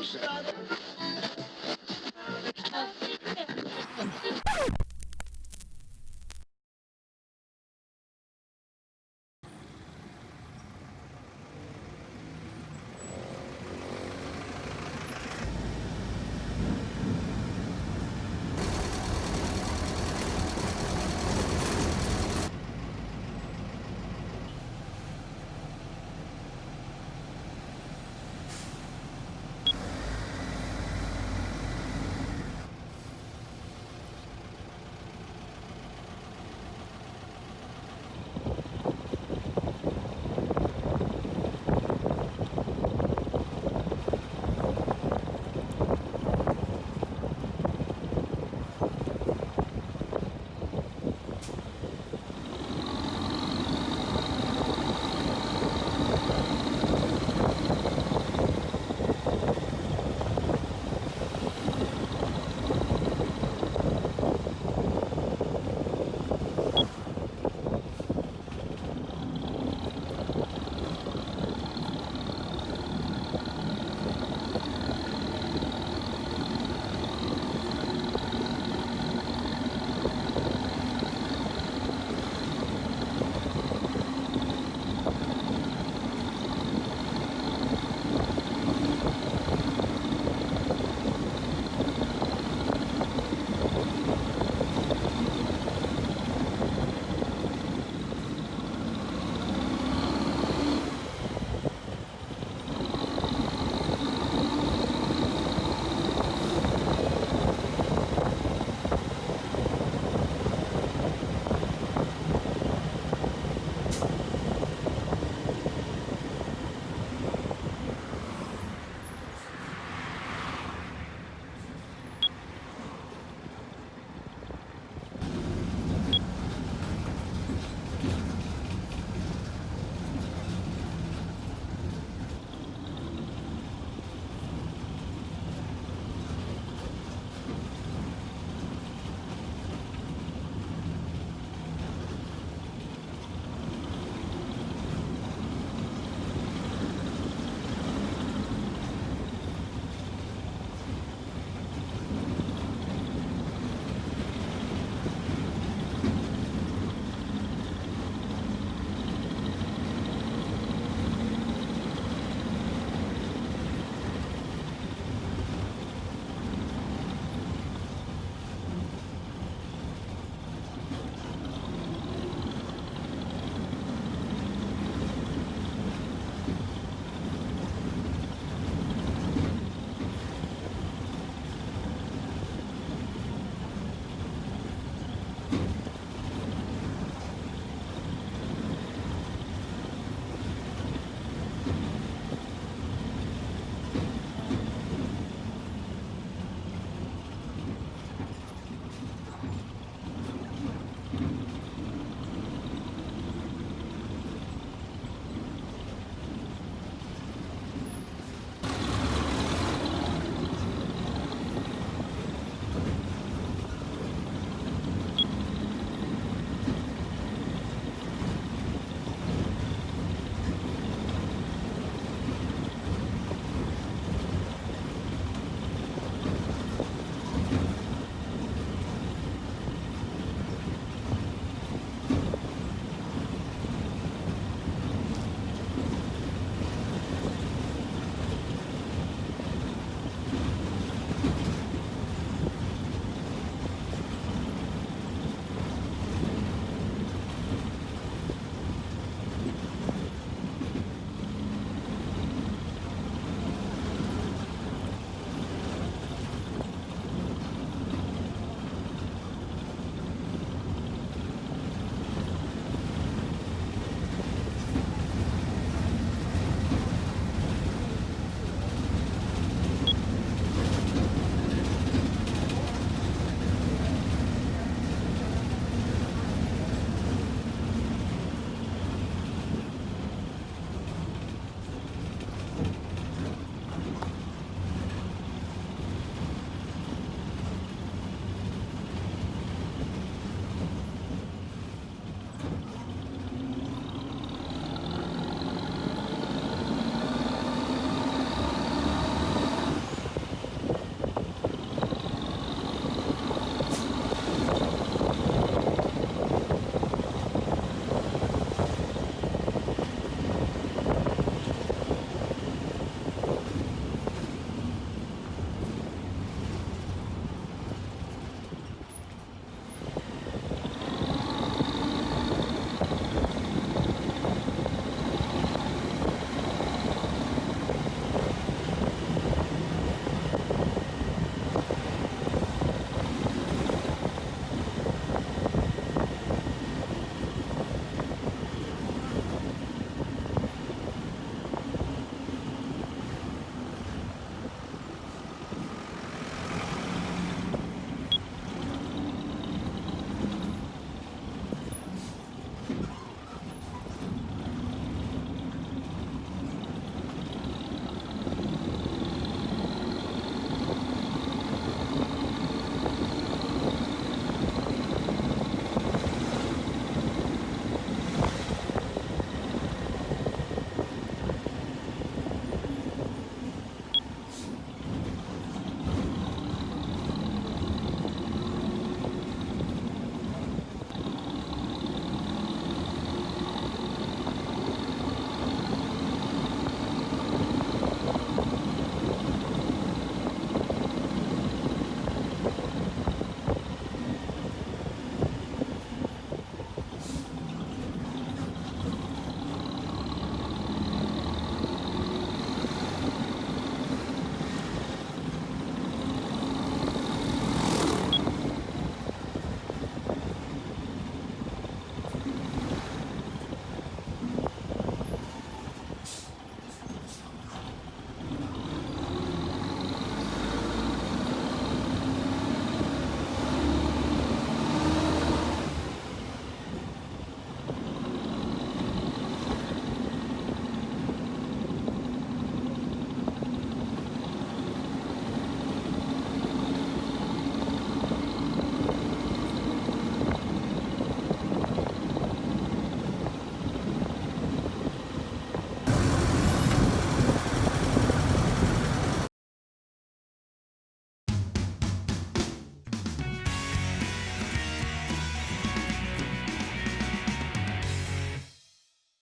Joseph.